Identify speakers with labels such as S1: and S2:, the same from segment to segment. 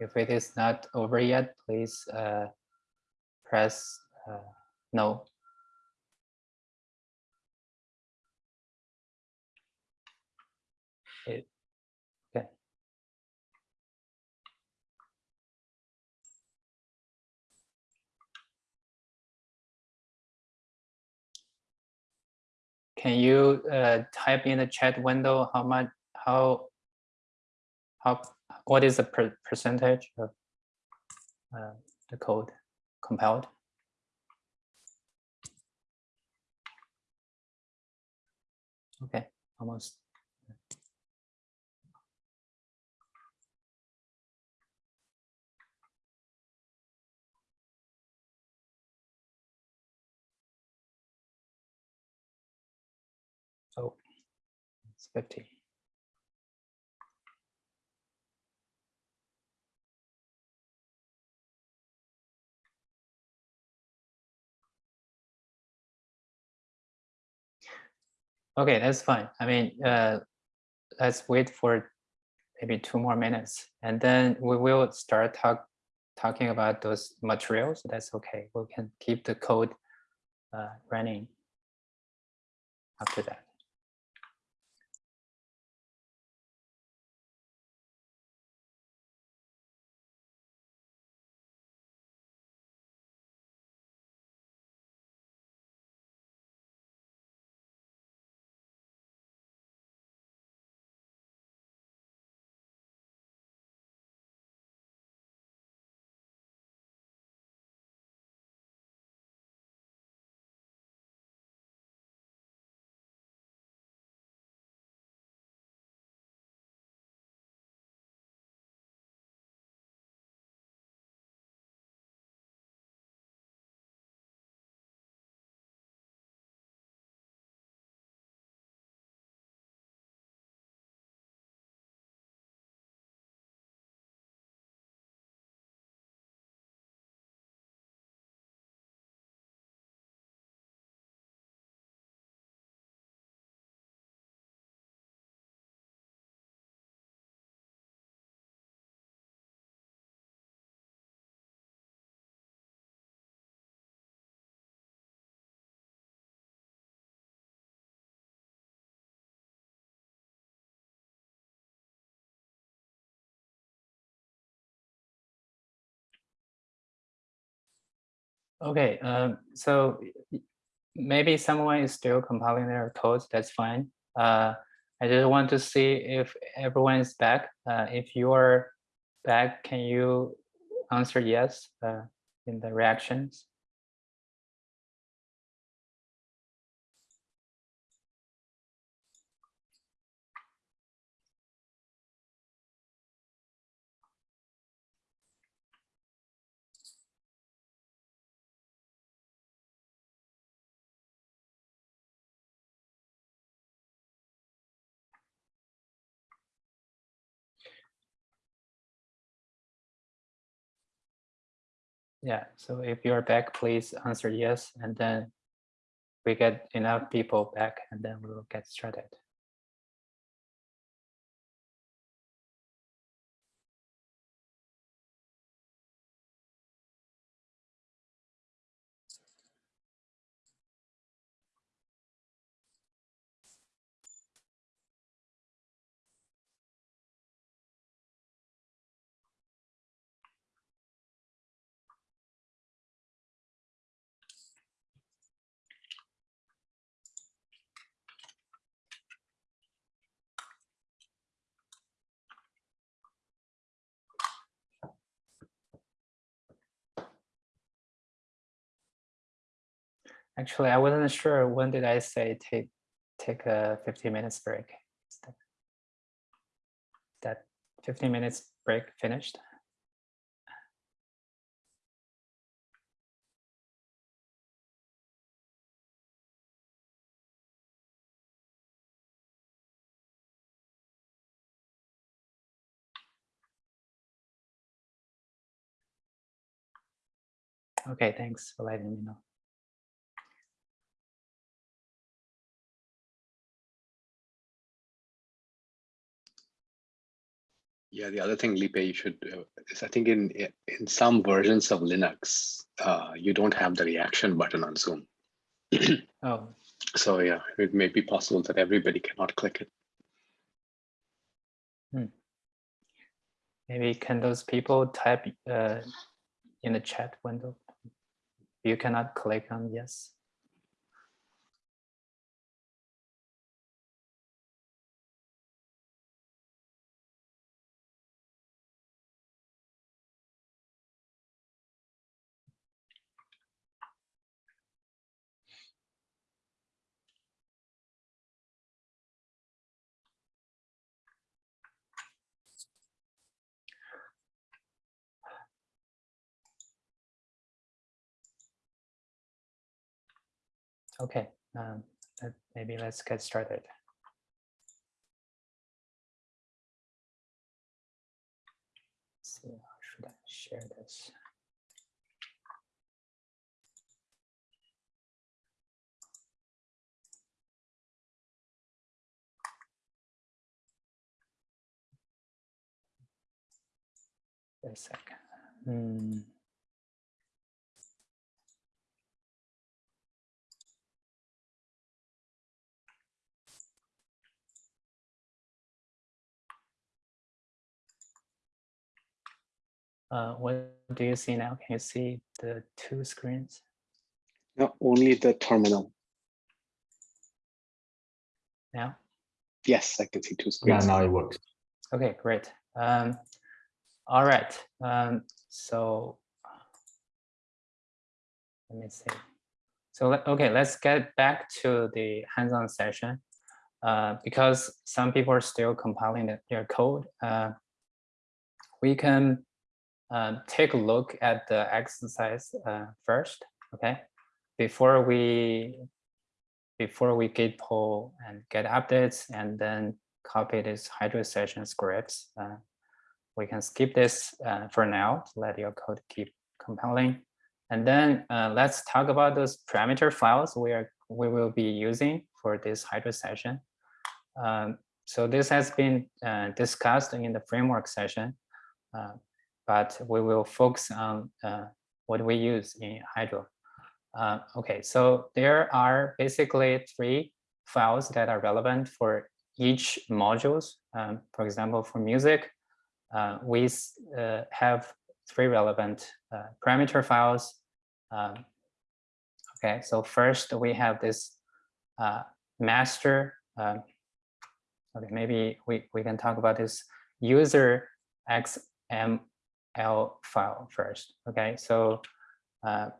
S1: If it is not over yet, please uh, press uh, no. It, okay. Can you uh, type in the chat window how much how how what is the per percentage of uh, the code compiled? Okay, almost. Oh, it's 50. Okay, that's fine. I mean, uh, let's wait for maybe two more minutes and then we will start talk, talking about those materials. That's okay. We can keep the code uh, running after that. Okay, um, so maybe someone is still compiling their codes, that's fine. Uh, I just want to see if everyone is back. Uh, if you're back, can you answer yes uh, in the reactions? Yeah, so if you're back, please answer yes, and then we get enough people back, and then we will get started. Actually, I wasn't sure when did I say take take a 15 minutes break. That 15 minutes break finished? Okay, thanks for letting me know.
S2: Yeah, the other thing, Li Pei, you should uh, is I think in in some versions of Linux, uh, you don't have the reaction button on Zoom.
S1: Oh,
S2: So yeah, it may be possible that everybody cannot click it.
S1: maybe can those people type uh, in the chat window? You cannot click on yes. Okay, um, maybe let's get started. Let's see, how should I share this? Wait a second. Hmm. Uh, what do you see now? Can you see the two screens?
S2: No, only the terminal.
S1: now?
S2: Yes, I can see two screens.
S3: Yeah,
S2: screens.
S3: now it works.
S1: Okay, great. Um, all right. Um, so let me see. So okay, let's get back to the hands-on session. Uh, because some people are still compiling their code. Uh, we can uh, take a look at the exercise uh, first. Okay, before we before we git pull and get updates and then copy this hydro session scripts. Uh, we can skip this uh, for now let your code keep compiling. And then uh, let's talk about those parameter files we are we will be using for this hydro session. Um, so this has been uh, discussed in the framework session, uh, but we will focus on uh, what we use in Hydro. Uh, okay, so there are basically three files that are relevant for each modules. Um, for example, for music, uh, we uh, have three relevant uh, parameter files. Um, okay, so first we have this uh, master. um, okay, maybe we, we can talk about this user XML file first. Okay, so uh,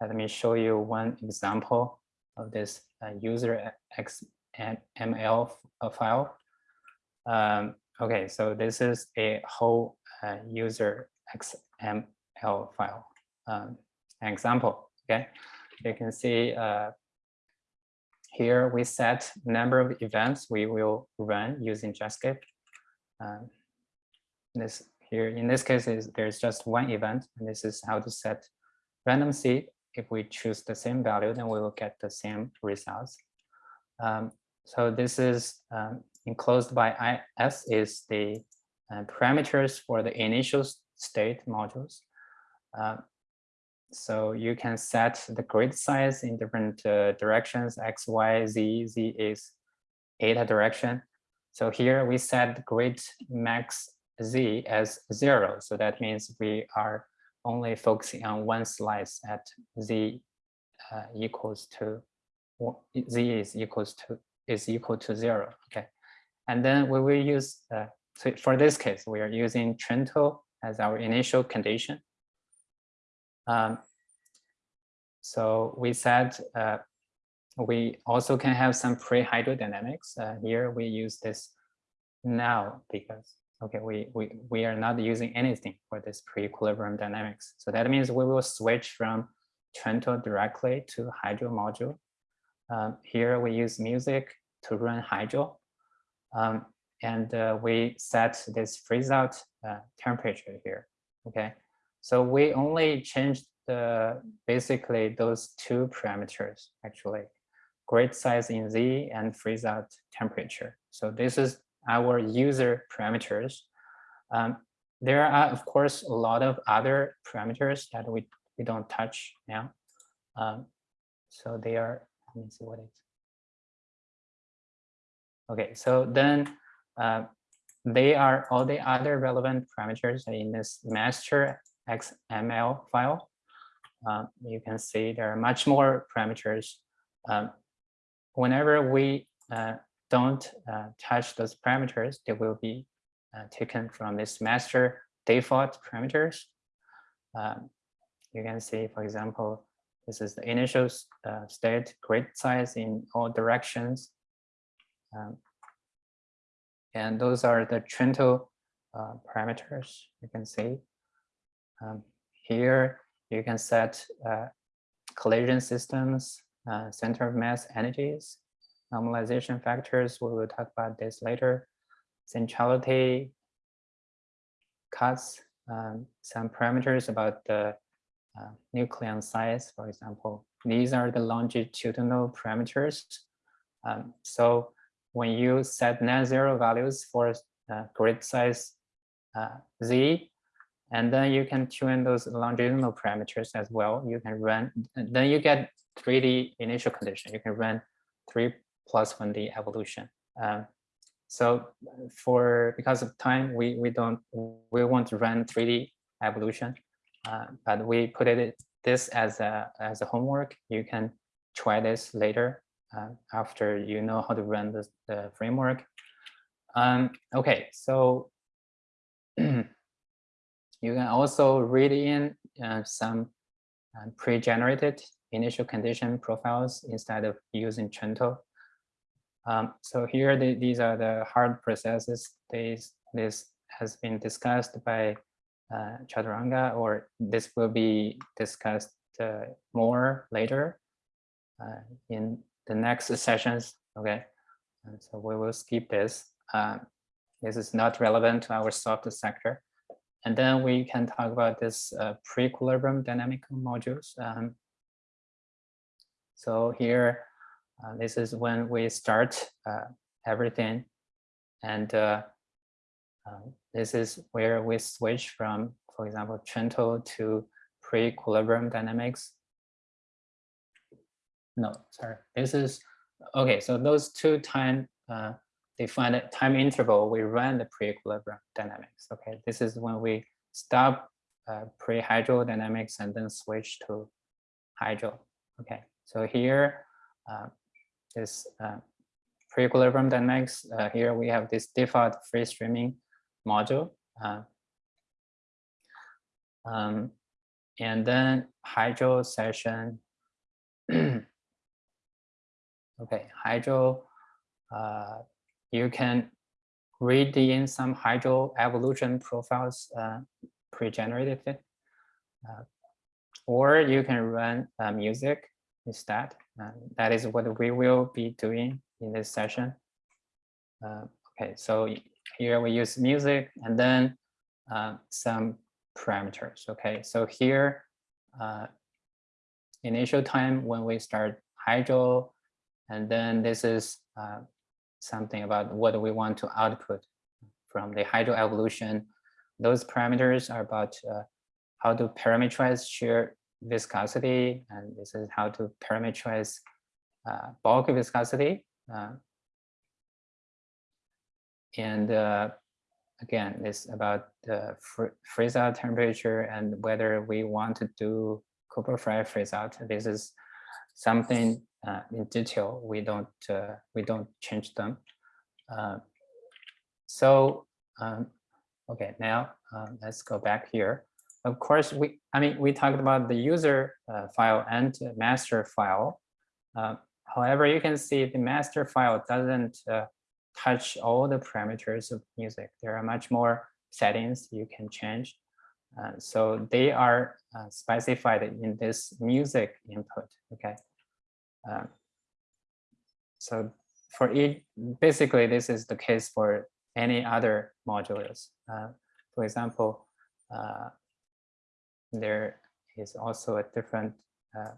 S1: let me show you one example of this uh, user XML uh, file. Um, okay, so this is a whole uh, user XML file um, example. Okay, you can see uh, here we set number of events we will run using JETSCAPE. Um, this here in this case is there's just one event, and this is how to set random seed. If we choose the same value, then we will get the same results. Um, so this is um, enclosed by IS is the uh, parameters for the initial state modules. Uh, so you can set the grid size in different uh, directions, X, Y, Z, Z is eta direction. So here we set grid max Z as zero. So that means we are only focusing on one slice at Z uh, equals to, Z is equals to, is equal to zero, okay? And then we will use, uh, so for this case, we are using Trento as our initial condition. Um, so we said uh, we also can have some pre-hydrodynamics. Uh, here we use this now because okay, we we we are not using anything for this pre-equilibrium dynamics. So that means we will switch from Trento directly to hydro module. Um, here we use music to run hydro. Um, and uh, we set this freeze out uh, temperature here. Okay, so we only changed the basically those two parameters actually, grid size in Z and freeze out temperature. So this is our user parameters. Um, there are, of course, a lot of other parameters that we, we don't touch now. Um, so they are, let me see what it is. Okay, so then uh, they are all the other relevant parameters in this master XML file. Um, you can see there are much more parameters. Um, whenever we uh, don't uh, touch those parameters, they will be uh, taken from this master default parameters. Um, you can see, for example, this is the initial uh, state grid size in all directions. Um, and those are the Trento uh, parameters you can see. Um, here you can set uh, collision systems, uh, center of mass entities, normalization factors. We will talk about this later. Centrality, cuts, um, some parameters about the uh, nucleon size, for example. These are the longitudinal parameters. Um, so when you set non-zero values for uh, grid size uh, z, and then you can tune those longitudinal parameters as well. You can run, then you get 3D initial condition. You can run 3 plus 1D evolution. Um, so for because of time, we we don't we want to run 3D evolution, uh, but we put it this as a as a homework. You can try this later uh, after you know how to run the, framework. Um, okay, so you can also read in uh, some uh, pre-generated initial condition profiles instead of using Trento. Um, so here, the, these are the hard processes. These, this has been discussed by uh, Chathuranga, or this will be discussed uh, more later uh, in the next sessions. Okay, and so we will skip this. Um, this is not relevant to our soft sector. And then we can talk about this uh, pre-equilibrium dynamic modules. Um, so here, uh, this is when we start uh, everything. And uh, um, this is where we switch from, for example, Trento to pre-equilibrium dynamics. No, sorry, this is, okay, so those two time uh, defined time interval, we run the pre-equilibrium dynamics. Okay, this is when we stop uh, pre-hydrodynamics and then switch to hydro. Okay, so here, uh, this uh, pre-equilibrium dynamics. Uh, here we have this default free streaming module. Uh, um, and then hydro session. okay, hydro, uh, you can read in some hydro evolution profiles uh, pre-generated, uh, or you can run music instead. Uh, that is what we will be doing in this session. Uh, okay, so here we use music and then uh, some parameters. Okay, so here, uh, initial time when we start hydro, and then this is uh, something about what we want to output from the hydro evolution. Those parameters are about uh, how to parameterize shear viscosity, and this is how to parameterize uh, bulk viscosity. Uh, and uh, again, this about the fr freeze out temperature and whether we want to do Cooper-Frye freeze out. This is something uh, in detail. We don't uh, we don't change them. Uh, so um, okay, now let's go back here. Of course, we, I mean, we talked about the user uh, file and master file. Uh, however, you can see the master file doesn't uh, touch all the parameters of music. There are much more settings you can change. Uh, so they are uh, specified in this music input, okay? Uh, so for each, basically this is the case for any other modules. for example, there is also a different uh,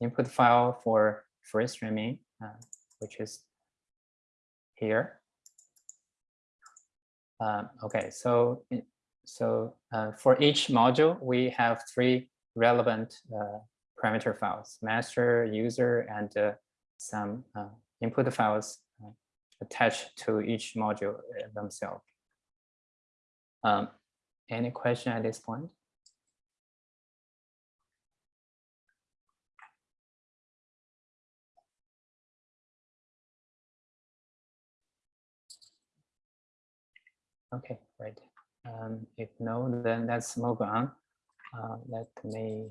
S1: input file for free streaming, uh, which is here. Um, okay, so so uh, for each module, we have three relevant uh, parameter files: master, user, and uh, some uh, input files attached to each module themselves. Um, any question at this point? Okay, great. Um, if no, then let's move on. Uh, let me.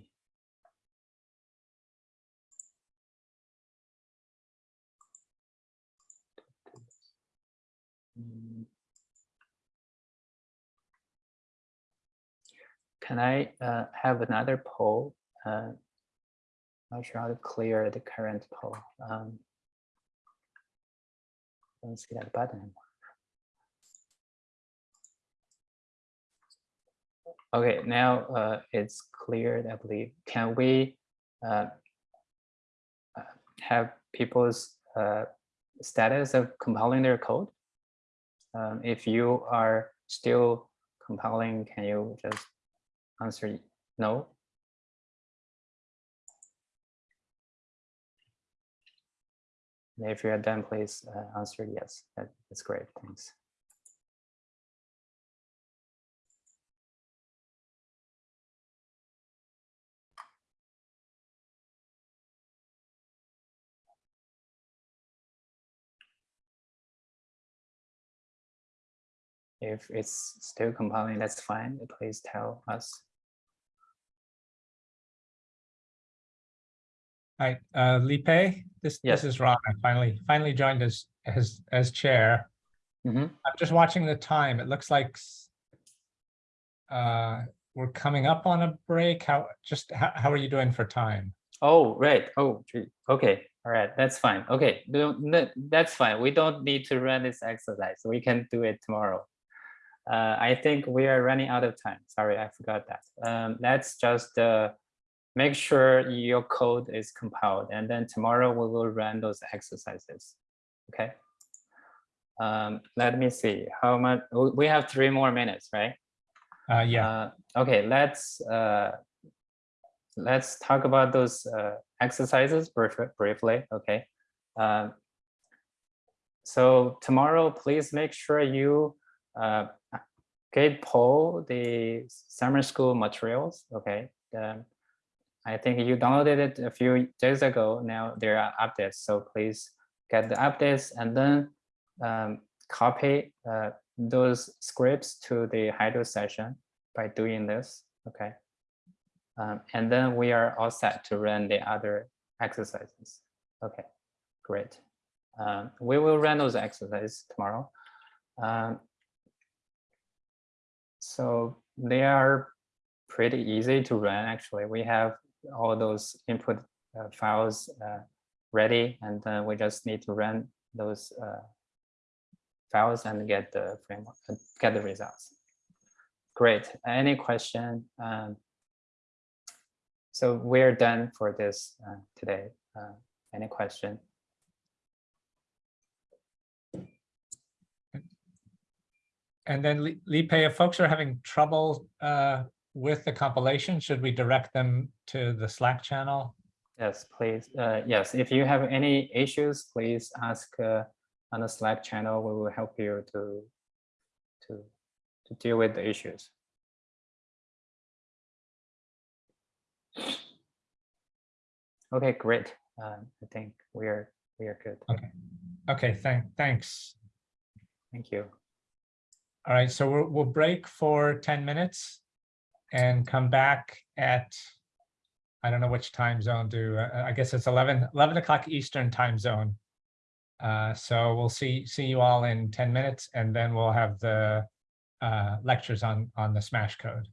S1: Can I uh, have another poll? Uh, not sure how to clear the current poll. Um, don't see that button. anymore. Okay, now uh, it's cleared, I believe. Can we uh, have people's uh, status of compiling their code? Um, If you are still compiling, can you just answer no? And If you're done, please uh, answer yes. That- That's great, thanks. If it's still compiling, that's fine. Please tell us.
S3: Hi, uh, Li Pei, this,
S1: Yes.
S3: this is Ron. I finally, finally joined as, as, as chair.
S1: Mhm.
S3: I'm just watching the time. It looks like uh, we're coming up on a break. How, just, how, how are you doing for time?
S1: Oh, right. Oh, gee. okay. All right. That's fine. Okay. That's fine. We don't need to run this exercise. We can do it tomorrow. Uh, I think we are running out of time. Sorry, I forgot that. Um, let's just uh, make sure your code is compiled and then tomorrow we will run those exercises. Okay. Um, let me see how much we have three more minutes, right?
S3: Uh, yeah,
S1: Uh, okay, let's uh, let's talk about those uh, exercises brief- briefly. Okay. Um, so tomorrow, please make sure you uh, git pull the summer school materials. Okay. Um, I think you downloaded it a few days ago. Now there are updates, so please get the updates and then um, copy uh, those scripts to the Hydro session by doing this, okay? Um, and then we are all set to run the other exercises. Okay, great. Um, we will run those exercises tomorrow. Um, so they are pretty easy to run, actually. We have all those input uh, files uh, ready, and then we just need to run those uh, files and get the framework, uh, get the results. Great. Any question? Um, so we're done for this uh, today. Uh, any question?
S3: And then Li Li Pei, if folks are having trouble uh, with the compilation, should we direct them to the Slack channel?
S1: Yes, please. Uh, yes, if you have any issues, please ask uh, on the Slack channel. We will help you to to to deal with the issues. Okay, great. Um, I think we are we are good. Okay.
S3: Okay, thank, thanks.
S1: Thank you.
S3: All right, so we'll, we'll break for 10 minutes and come back at, I don't know which time zone do, uh, I guess it's 11, 11 o'clock Eastern time zone. Uh, so we'll see, see you all in 10 minutes and then we'll have the uh, lectures on, on the Smash code.